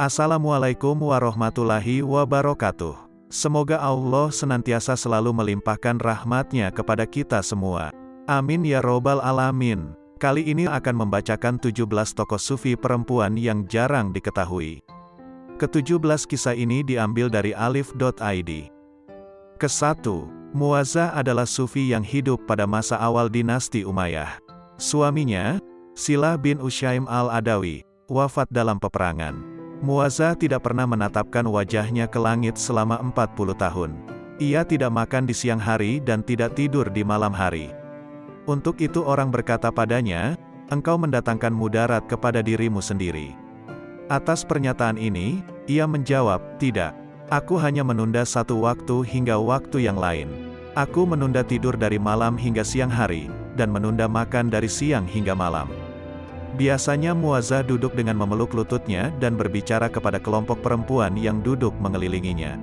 Assalamualaikum warahmatullahi wabarakatuh. Semoga Allah senantiasa selalu melimpahkan rahmatnya kepada kita semua. Amin ya robbal alamin. Kali ini akan membacakan 17 tokoh sufi perempuan yang jarang diketahui. Ke-17 kisah ini diambil dari alif.id. Ke-1. Muazzah adalah sufi yang hidup pada masa awal dinasti Umayyah. Suaminya, Silah bin Usyaim al-Adawi, wafat dalam peperangan. Muazzah tidak pernah menatapkan wajahnya ke langit selama 40 tahun. Ia tidak makan di siang hari dan tidak tidur di malam hari. Untuk itu orang berkata padanya, engkau mendatangkan mudarat kepada dirimu sendiri. Atas pernyataan ini, ia menjawab, tidak. Aku hanya menunda satu waktu hingga waktu yang lain. Aku menunda tidur dari malam hingga siang hari, dan menunda makan dari siang hingga malam. Biasanya Muazzah duduk dengan memeluk lututnya dan berbicara kepada kelompok perempuan yang duduk mengelilinginya.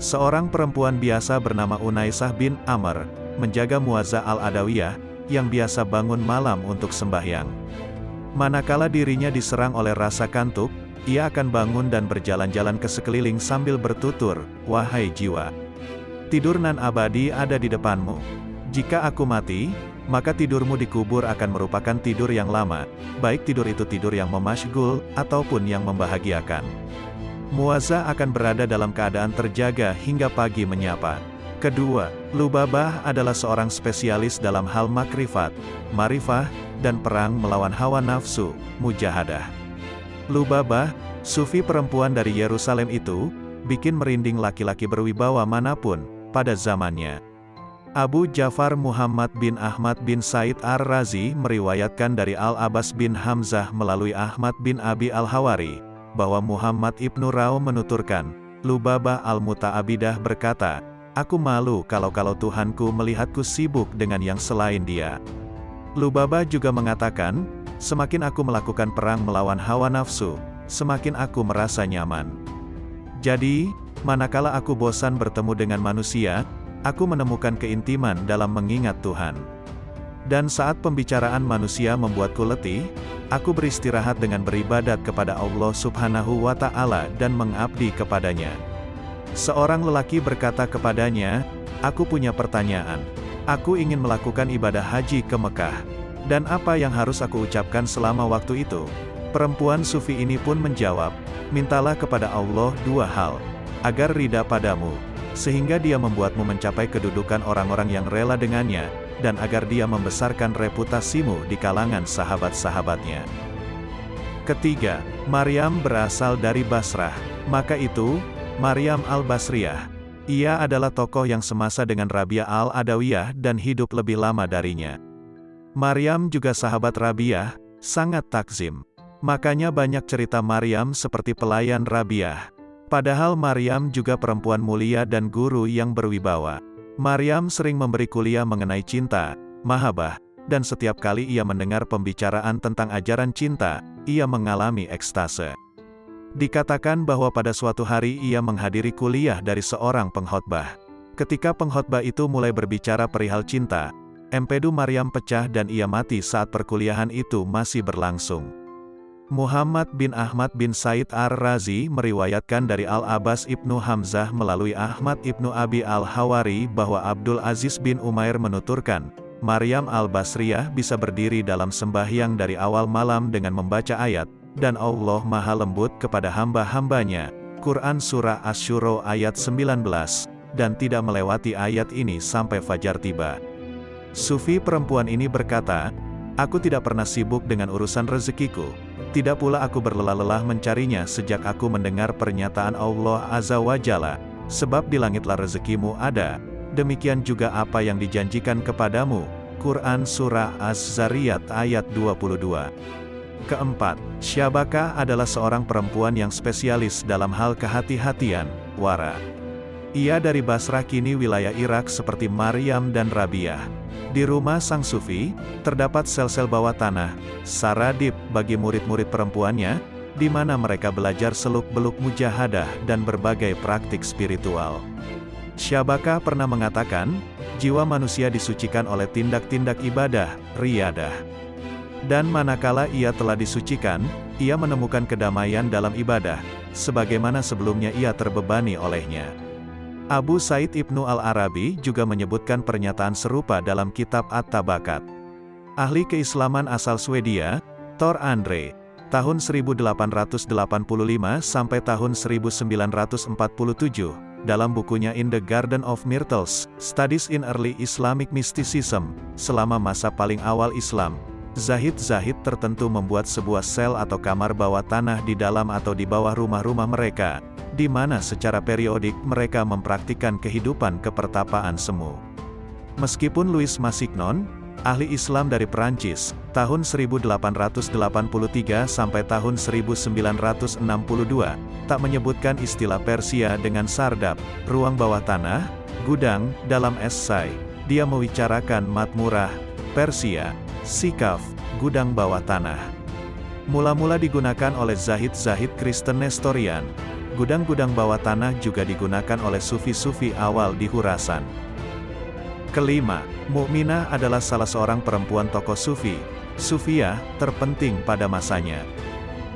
Seorang perempuan biasa bernama Unaisah bin Amr, menjaga Muazzah al-Adawiyah, yang biasa bangun malam untuk sembahyang. Manakala dirinya diserang oleh rasa kantuk, ia akan bangun dan berjalan-jalan ke sekeliling sambil bertutur, Wahai jiwa! Tidur nan abadi ada di depanmu. Jika aku mati, maka tidurmu di kubur akan merupakan tidur yang lama, baik tidur itu tidur yang memasygul, ataupun yang membahagiakan. Muazzah akan berada dalam keadaan terjaga hingga pagi menyapa. Kedua, Lubabah adalah seorang spesialis dalam hal makrifat, marifah, dan perang melawan hawa nafsu, mujahadah. Lubabah, sufi perempuan dari Yerusalem itu, bikin merinding laki-laki berwibawa mana pun, pada zamannya. Abu Ja'far Muhammad bin Ahmad bin Said Ar-Razi meriwayatkan dari Al-Abbas bin Hamzah melalui Ahmad bin Abi Al-Hawari, bahwa Muhammad ibnu Rao menuturkan, Lubabah Al-Muta'abidah berkata, Aku malu kalau-kalau Tuhanku melihatku sibuk dengan yang selain dia. Lubabah juga mengatakan, semakin aku melakukan perang melawan hawa nafsu, semakin aku merasa nyaman. Jadi, manakala aku bosan bertemu dengan manusia, aku menemukan keintiman dalam mengingat Tuhan. Dan saat pembicaraan manusia membuatku letih, aku beristirahat dengan beribadat kepada Allah subhanahu wa ta'ala dan mengabdi kepadanya. Seorang lelaki berkata kepadanya, Aku punya pertanyaan. Aku ingin melakukan ibadah haji ke Mekah. Dan apa yang harus aku ucapkan selama waktu itu? Perempuan sufi ini pun menjawab, Mintalah kepada Allah dua hal, agar ridha padamu, sehingga dia membuatmu mencapai kedudukan orang-orang yang rela dengannya, dan agar dia membesarkan reputasimu di kalangan sahabat-sahabatnya. Ketiga, Maryam berasal dari Basrah. Maka itu, Maryam al-Basriyah. Ia adalah tokoh yang semasa dengan Rabia al-Adawiyah dan hidup lebih lama darinya. Maryam juga sahabat Rabiah, sangat takzim. Makanya banyak cerita Maryam seperti pelayan Rabiah. Padahal Maryam juga perempuan mulia dan guru yang berwibawa. Maryam sering memberi kuliah mengenai cinta, mahabah, dan setiap kali ia mendengar pembicaraan tentang ajaran cinta, ia mengalami ekstase. Dikatakan bahwa pada suatu hari ia menghadiri kuliah dari seorang pengkhotbah. Ketika pengkhotbah itu mulai berbicara perihal cinta, empedu Maryam pecah dan ia mati saat perkuliahan itu masih berlangsung. Muhammad bin Ahmad bin Said Ar-Razi meriwayatkan dari Al-Abbas ibnu Hamzah melalui Ahmad ibnu Abi Al-Hawari bahwa Abdul Aziz bin Umair menuturkan, Maryam Al-Basriyah bisa berdiri dalam sembahyang dari awal malam dengan membaca ayat, dan Allah maha lembut kepada hamba-hambanya. Quran Surah Asyuro ayat 19, dan tidak melewati ayat ini sampai fajar tiba. Sufi perempuan ini berkata, Aku tidak pernah sibuk dengan urusan rezekiku, tidak pula aku berlelah-lelah mencarinya sejak aku mendengar pernyataan Allah Azza wa Jalla, sebab di langitlah rezekimu ada, demikian juga apa yang dijanjikan kepadamu. Quran Surah Az-Zariyat ayat 22 Keempat, Syabaka adalah seorang perempuan yang spesialis dalam hal kehati-hatian, wara. Ia dari Basrah kini wilayah Irak seperti Maryam dan Rabiah. Di rumah sang sufi, terdapat sel-sel bawah tanah, saradib bagi murid-murid perempuannya, di mana mereka belajar seluk-beluk mujahadah dan berbagai praktik spiritual. Syabaka pernah mengatakan, jiwa manusia disucikan oleh tindak-tindak ibadah, riadah. Dan manakala ia telah disucikan, ia menemukan kedamaian dalam ibadah, sebagaimana sebelumnya ia terbebani olehnya. Abu Said Ibnu Al-Arabi juga menyebutkan pernyataan serupa dalam kitab At-Tabakat. Ahli keislaman asal Swedia, Thor Andre, tahun 1885 sampai tahun 1947, dalam bukunya In the Garden of Myrtles, Studies in Early Islamic Mysticism, selama masa paling awal Islam, Zahid-zahid tertentu membuat sebuah sel atau kamar bawah tanah di dalam atau di bawah rumah-rumah mereka, di mana secara periodik mereka mempraktikkan kehidupan kepertapaan semu. Meskipun Louis Massignon, ahli Islam dari Perancis, tahun 1883 sampai tahun 1962, tak menyebutkan istilah Persia dengan sardab, ruang bawah tanah, gudang, dalam esai. Dia mewicarakan Matmurah, Persia, Sikaf, gudang bawah tanah. Mula-mula digunakan oleh Zahid-Zahid Kristen Nestorian. Gudang-gudang bawah tanah juga digunakan oleh sufi-sufi awal di Hurasan. Kelima, Mukminah adalah salah seorang perempuan tokoh sufi, Sufia, terpenting pada masanya.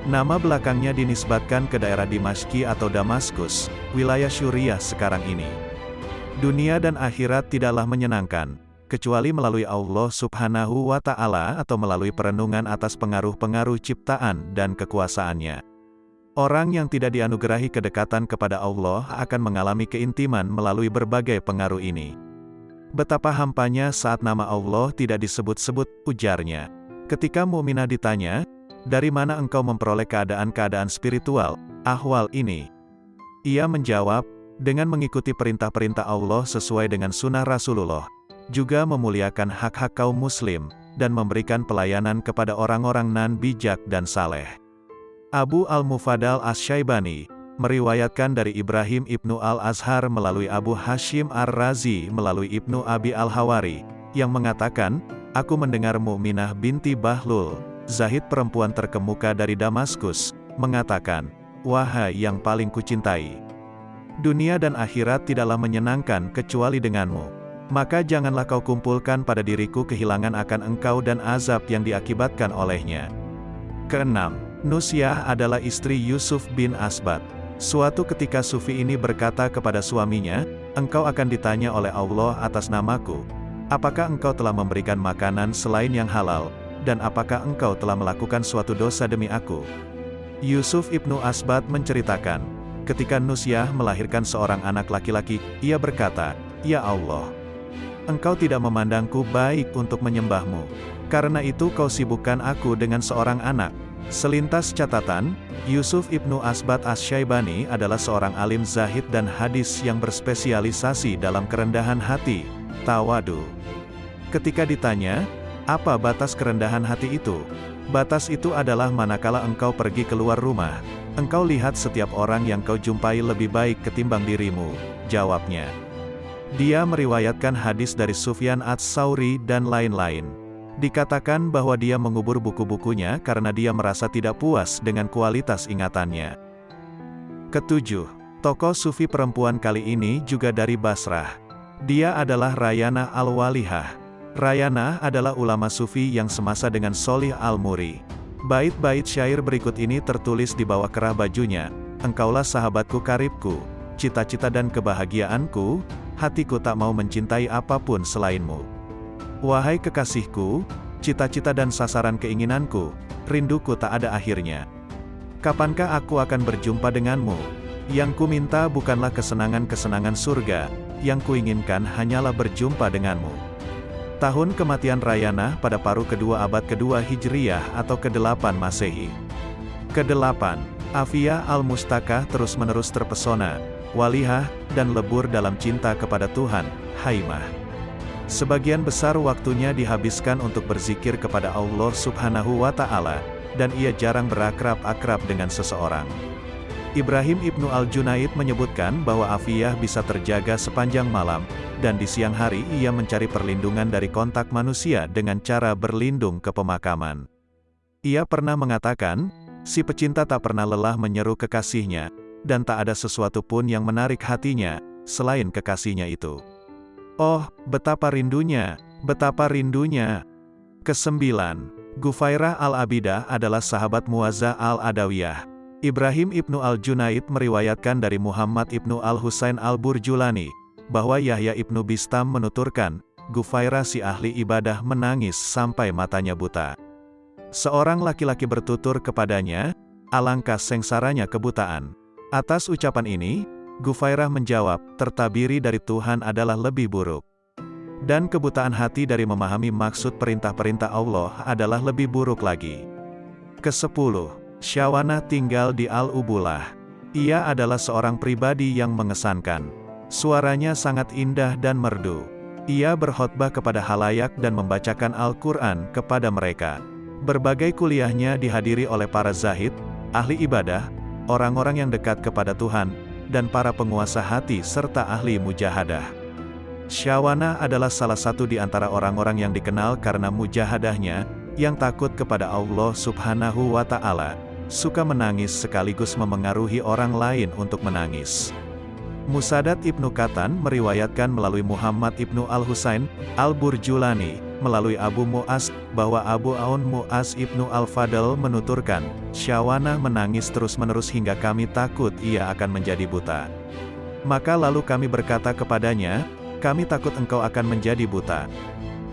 Nama belakangnya dinisbatkan ke daerah Dimashki atau Damaskus, wilayah Syuriah sekarang ini. Dunia dan akhirat tidaklah menyenangkan, kecuali melalui Allah subhanahu wa ta'ala atau melalui perenungan atas pengaruh-pengaruh ciptaan dan kekuasaannya. Orang yang tidak dianugerahi kedekatan kepada Allah akan mengalami keintiman melalui berbagai pengaruh ini. Betapa hampanya saat nama Allah tidak disebut-sebut, ujarnya. Ketika Muminah ditanya, dari mana engkau memperoleh keadaan-keadaan spiritual, ahwal ini? Ia menjawab, dengan mengikuti perintah-perintah Allah sesuai dengan sunnah Rasulullah juga memuliakan hak-hak kaum muslim, dan memberikan pelayanan kepada orang-orang nan bijak dan saleh. Abu Al-Mufadal As-Syaibani, meriwayatkan dari Ibrahim ibnu Al-Azhar melalui Abu Hashim Ar-Razi melalui ibnu Abi Al-Hawari, yang mengatakan, Aku mendengar Mu'minah binti Bahlul, Zahid perempuan terkemuka dari Damaskus, mengatakan, Wahai yang paling kucintai, dunia dan akhirat tidaklah menyenangkan kecuali denganmu maka janganlah kau kumpulkan pada diriku kehilangan akan engkau dan azab yang diakibatkan olehnya. Keenam, Nusyah adalah istri Yusuf bin Asbat. Suatu ketika Sufi ini berkata kepada suaminya, engkau akan ditanya oleh Allah atas namaku. Apakah engkau telah memberikan makanan selain yang halal, dan apakah engkau telah melakukan suatu dosa demi aku? Yusuf ibnu Asbat menceritakan, ketika Nusyah melahirkan seorang anak laki-laki, ia berkata, Ya Allah, engkau tidak memandangku baik untuk menyembahmu. Karena itu kau sibukkan aku dengan seorang anak. Selintas catatan, Yusuf ibnu Asbat As-Syaibani adalah seorang alim zahid dan hadis yang berspesialisasi dalam kerendahan hati, tawadu. Ketika ditanya, apa batas kerendahan hati itu? Batas itu adalah manakala engkau pergi keluar rumah, engkau lihat setiap orang yang kau jumpai lebih baik ketimbang dirimu, jawabnya. Dia meriwayatkan hadis dari Sufyan Ats-Sauri dan lain-lain. Dikatakan bahwa dia mengubur buku-bukunya karena dia merasa tidak puas dengan kualitas ingatannya. Ketujuh, tokoh sufi perempuan kali ini juga dari Basrah. Dia adalah Rayana Al-Walihah. Rayana adalah ulama sufi yang semasa dengan Solih Al-Muri. Bait-bait syair berikut ini tertulis di bawah kerah bajunya, Engkaulah sahabatku karibku, cita-cita dan kebahagiaanku, hatiku tak mau mencintai apa pun selainmu. Wahai kekasihku, cita-cita dan sasaran keinginanku, rinduku tak ada akhirnya. Kapankah aku akan berjumpa denganmu? Yang ku minta bukanlah kesenangan-kesenangan surga, yang kuinginkan hanyalah berjumpa denganmu. Tahun kematian Rayana pada paruh kedua abad kedua Hijriyah atau ke-8 Masehi. Kedelapan, Afia al-Mustakah terus-menerus terpesona, walihah, dan lebur dalam cinta kepada Tuhan, Haimah. Sebagian besar waktunya dihabiskan untuk berzikir kepada Allah subhanahu wa ta'ala, dan ia jarang berakrab-akrab dengan seseorang. Ibrahim Ibnu Al-Junaid menyebutkan bahwa Afiyah bisa terjaga sepanjang malam, dan di siang hari ia mencari perlindungan dari kontak manusia dengan cara berlindung ke pemakaman. Ia pernah mengatakan, si pecinta tak pernah lelah menyeru kekasihnya, dan tak ada sesuatu pun yang menarik hatinya, selain kekasihnya itu. Oh, betapa rindunya, betapa rindunya. Kesembilan, Gufairah al-Abidah adalah sahabat Muazza al-Adawiyah. Ibrahim ibnu al-Junaid meriwayatkan dari Muhammad ibnu al-Husain al-Burjulani, bahwa Yahya ibnu Bistam menuturkan, Gufairah si ahli ibadah menangis sampai matanya buta. Seorang laki-laki bertutur kepadanya, alangkah sengsaranya kebutaan. Atas ucapan ini, Gufairah menjawab, tertabiri dari Tuhan adalah lebih buruk. Dan kebutaan hati dari memahami maksud perintah-perintah Allah adalah lebih buruk lagi. Kesepuluh, Syawana tinggal di Al-Ubulah. Ia adalah seorang pribadi yang mengesankan. Suaranya sangat indah dan merdu. Ia berkhotbah kepada halayak dan membacakan Al-Quran kepada mereka. Berbagai kuliahnya dihadiri oleh para zahid, ahli ibadah, orang-orang yang dekat kepada Tuhan, dan para penguasa hati serta ahli mujahadah. Syawana adalah salah satu di antara orang-orang yang dikenal karena mujahadahnya, yang takut kepada Allah subhanahu wa ta'ala suka menangis sekaligus memengaruhi orang lain untuk menangis. Musadat Ibnu Katan meriwayatkan melalui Muhammad Ibnu Al-Husain, Al-Burjulani, melalui Abu Mu'az, bahwa Abu Aun Mu'az Ibnu Al-Fadl menuturkan, Syawana menangis terus-menerus hingga kami takut ia akan menjadi buta. Maka lalu kami berkata kepadanya, kami takut engkau akan menjadi buta.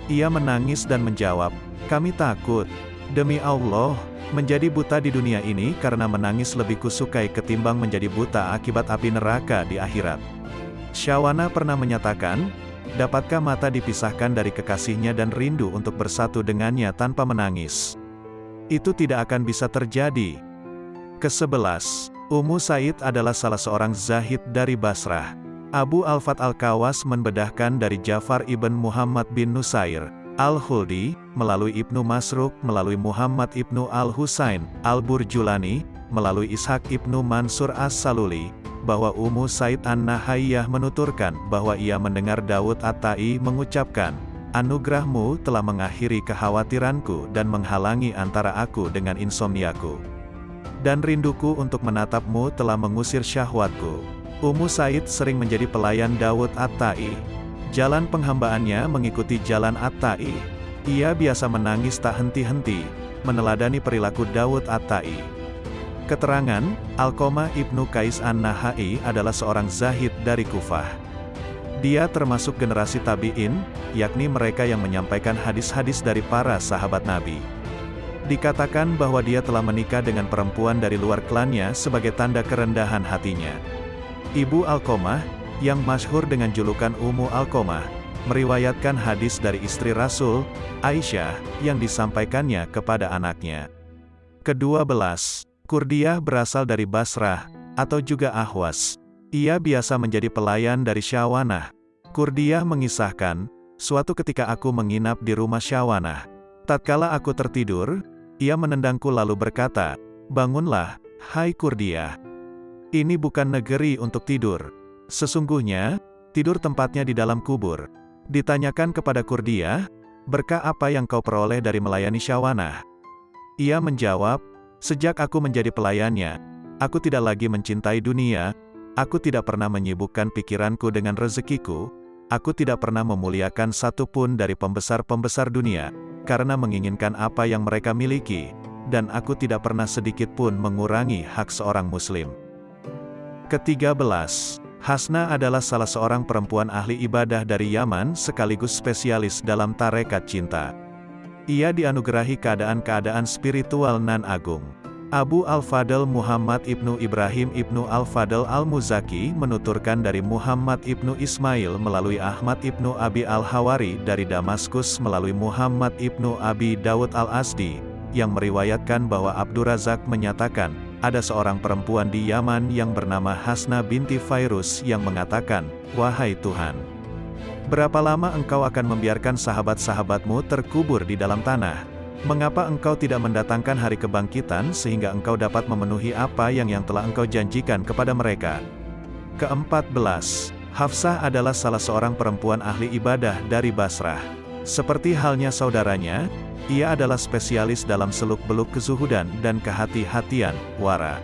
Ia menangis dan menjawab, kami takut, Demi Allah, menjadi buta di dunia ini karena menangis lebih kusukai ketimbang menjadi buta akibat api neraka di akhirat. Syawana pernah menyatakan, dapatkah mata dipisahkan dari kekasihnya dan rindu untuk bersatu dengannya tanpa menangis? Itu tidak akan bisa terjadi. Kesebelas, Ummu Said adalah salah seorang zahid dari Basrah. Abu Al-Fat Al-Kawas membedahkan dari Jafar ibn Muhammad bin Nusair, Al-Huldi, melalui Ibnu Masruk, melalui Muhammad Ibnu Al-Husain, Al-Burjulani, melalui Ishak Ibnu Mansur As-Saluli, bahwa Ummu Said An-Nahayyah menuturkan bahwa ia mendengar Daud At-Tai mengucapkan, Anugerahmu telah mengakhiri kekhawatiranku dan menghalangi antara aku dengan insomniaku. Dan rinduku untuk menatapmu telah mengusir syahwatku. Ummu Said sering menjadi pelayan Daud At-Tai. Jalan penghambaannya mengikuti jalan At-Tai. Ia biasa menangis tak henti-henti, meneladani perilaku Daud At-Tai. Keterangan, Alkoma ibnu Kais An-Nahai adalah seorang zahid dari Kufah. Dia termasuk generasi tabi'in, yakni mereka yang menyampaikan hadis-hadis dari para sahabat Nabi. Dikatakan bahwa dia telah menikah dengan perempuan dari luar klannya sebagai tanda kerendahan hatinya. Ibu Alkomah, yang masyhur dengan julukan Ummu Alkomah, meriwayatkan hadis dari istri Rasul, Aisyah, yang disampaikannya kepada anaknya. Kedua belas, Kurdiah berasal dari Basrah, atau juga Ahwas. Ia biasa menjadi pelayan dari Syawanah. Kurdiah mengisahkan, suatu ketika aku menginap di rumah Syawanah. Tatkala aku tertidur, ia menendangku lalu berkata, Bangunlah, hai Kurdiah. Ini bukan negeri untuk tidur. Sesungguhnya, tidur tempatnya di dalam kubur. Ditanyakan kepada Kurdia, berkah apa yang kau peroleh dari melayani Syawanah? Ia menjawab, sejak aku menjadi pelayannya, aku tidak lagi mencintai dunia, aku tidak pernah menyibukkan pikiranku dengan rezekiku, aku tidak pernah memuliakan satupun dari pembesar-pembesar dunia, karena menginginkan apa yang mereka miliki, dan aku tidak pernah sedikit pun mengurangi hak seorang muslim. Ketiga belas, Hasna adalah salah seorang perempuan ahli ibadah dari Yaman sekaligus spesialis dalam tarekat cinta. Ia dianugerahi keadaan-keadaan spiritual nan agung. Abu Al-Fadl Muhammad ibnu Ibrahim ibnu Al-Fadl Al-Muzaki menuturkan dari Muhammad ibnu Ismail melalui Ahmad ibnu Abi Al-Hawari dari Damaskus melalui Muhammad ibnu Abi Dawud Al-Asdi, yang meriwayatkan bahwa Abdurazak menyatakan, ada seorang perempuan di Yaman yang bernama Hasna binti Fairus yang mengatakan, Wahai Tuhan, berapa lama engkau akan membiarkan sahabat-sahabatmu terkubur di dalam tanah? Mengapa engkau tidak mendatangkan hari kebangkitan sehingga engkau dapat memenuhi apa yang yang telah engkau janjikan kepada mereka? Keempat belas, Hafsah adalah salah seorang perempuan ahli ibadah dari Basrah. Seperti halnya saudaranya, ia adalah spesialis dalam seluk-beluk kezuhudan dan kehati-hatian, wara.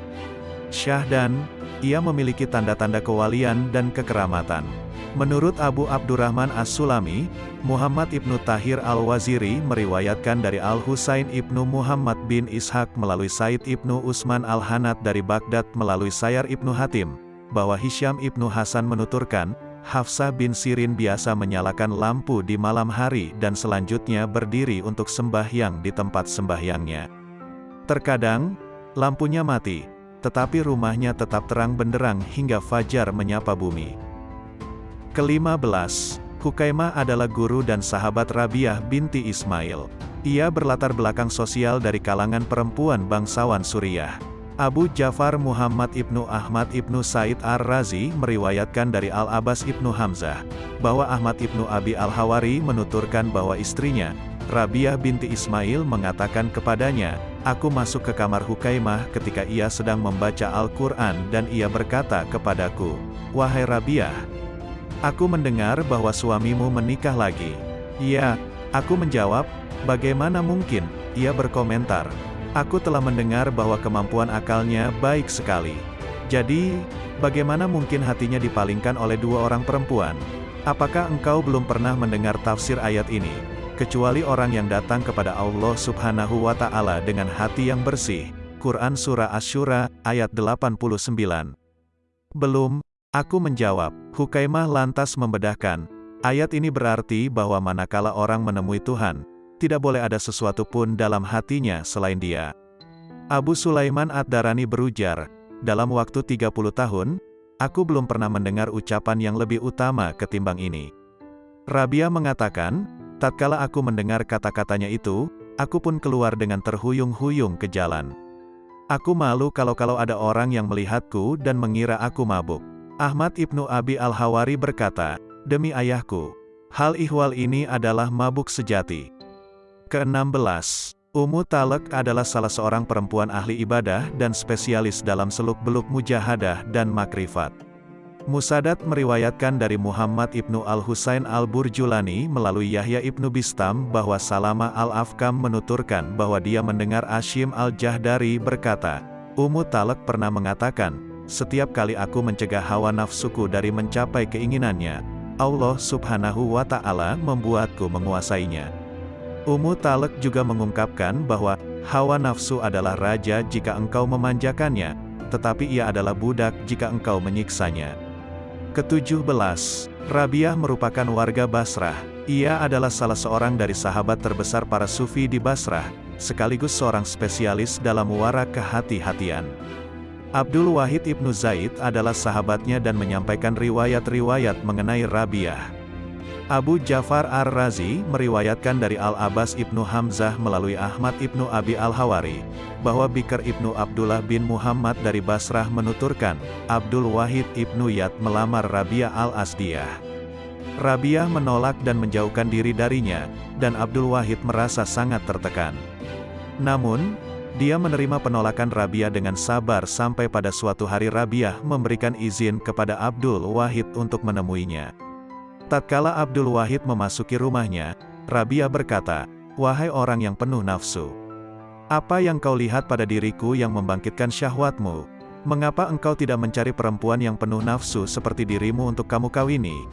Syahdan, ia memiliki tanda-tanda kewalian dan kekeramatan. Menurut Abu Abdurrahman As-Sulami, Muhammad ibnu Tahir Al-Waziri meriwayatkan dari Al-Husain ibnu Muhammad bin Ishaq melalui Said ibnu Usman Al-Hanat dari Baghdad melalui Sayar ibnu Hatim, bahwa Hisham ibnu Hasan menuturkan, Hafsah bin Sirin biasa menyalakan lampu di malam hari dan selanjutnya berdiri untuk sembahyang di tempat sembahyangnya. Terkadang, lampunya mati, tetapi rumahnya tetap terang benderang hingga fajar menyapa bumi. Kelima belas, Hukaimah adalah guru dan sahabat Rabiah binti Ismail. Ia berlatar belakang sosial dari kalangan perempuan bangsawan Suriah. Abu Jafar Muhammad ibnu Ahmad ibnu Said Ar-Razi meriwayatkan dari Al-Abbas ibnu Hamzah, bahwa Ahmad ibnu Abi Al-Hawari menuturkan bahwa istrinya, Rabiah binti Ismail mengatakan kepadanya, Aku masuk ke kamar Hukaimah ketika ia sedang membaca Al-Quran dan ia berkata kepadaku, Wahai Rabiah, Aku mendengar bahwa suamimu menikah lagi. Iya, aku menjawab, bagaimana mungkin, ia berkomentar. Aku telah mendengar bahwa kemampuan akalnya baik sekali. Jadi, bagaimana mungkin hatinya dipalingkan oleh dua orang perempuan? Apakah engkau belum pernah mendengar tafsir ayat ini? Kecuali orang yang datang kepada Allah subhanahu wa ta'ala dengan hati yang bersih. Quran Surah Ash-Shura, ayat 89. Belum, Aku menjawab, Hukaimah lantas membedahkan, ayat ini berarti bahwa manakala orang menemui Tuhan, tidak boleh ada sesuatu pun dalam hatinya selain dia. Abu Sulaiman Ad-Darani berujar, dalam waktu 30 tahun, aku belum pernah mendengar ucapan yang lebih utama ketimbang ini. Rabia mengatakan, tatkala aku mendengar kata-katanya itu, aku pun keluar dengan terhuyung-huyung ke jalan. Aku malu kalau-kalau ada orang yang melihatku dan mengira aku mabuk. Ahmad ibnu Abi al-Hawari berkata, Demi ayahku, hal ihwal ini adalah mabuk sejati. Ke-16. Ummu Talek adalah salah seorang perempuan ahli ibadah dan spesialis dalam seluk-beluk mujahadah dan makrifat. Musadat meriwayatkan dari Muhammad ibnu al-Husain al-Burjulani melalui Yahya ibnu Bistam bahwa Salama al-Afkam menuturkan bahwa dia mendengar Ashim al-Jahdari berkata, Ummu Talek pernah mengatakan, setiap kali aku mencegah hawa nafsuku dari mencapai keinginannya, Allah subhanahu wa ta'ala membuatku menguasainya. Ummu Talek juga mengungkapkan bahwa, hawa nafsu adalah raja jika engkau memanjakannya, tetapi ia adalah budak jika engkau menyiksanya. Ketujuh belas, Rabiah merupakan warga Basrah. Ia adalah salah seorang dari sahabat terbesar para sufi di Basrah, sekaligus seorang spesialis dalam wara kehati-hatian. Abdul Wahid Ibnu Zaid adalah sahabatnya dan menyampaikan riwayat-riwayat mengenai Rabiah. Abu Jafar Ar-Razi meriwayatkan dari Al-Abbas Ibnu Hamzah melalui Ahmad Ibnu Abi Al-Hawari, bahwa Bikr Ibnu Abdullah bin Muhammad dari Basrah menuturkan, Abdul Wahid Ibnu Yad melamar Rabiah Al-Asdiyah. Rabiah menolak dan menjauhkan diri darinya, dan Abdul Wahid merasa sangat tertekan. Namun, dia menerima penolakan Rabiah dengan sabar sampai pada suatu hari Rabiah memberikan izin kepada Abdul Wahid untuk menemuinya. Tatkala Abdul Wahid memasuki rumahnya, Rabiah berkata, Wahai orang yang penuh nafsu. Apa yang kau lihat pada diriku yang membangkitkan syahwatmu? Mengapa engkau tidak mencari perempuan yang penuh nafsu seperti dirimu untuk kamu kawini?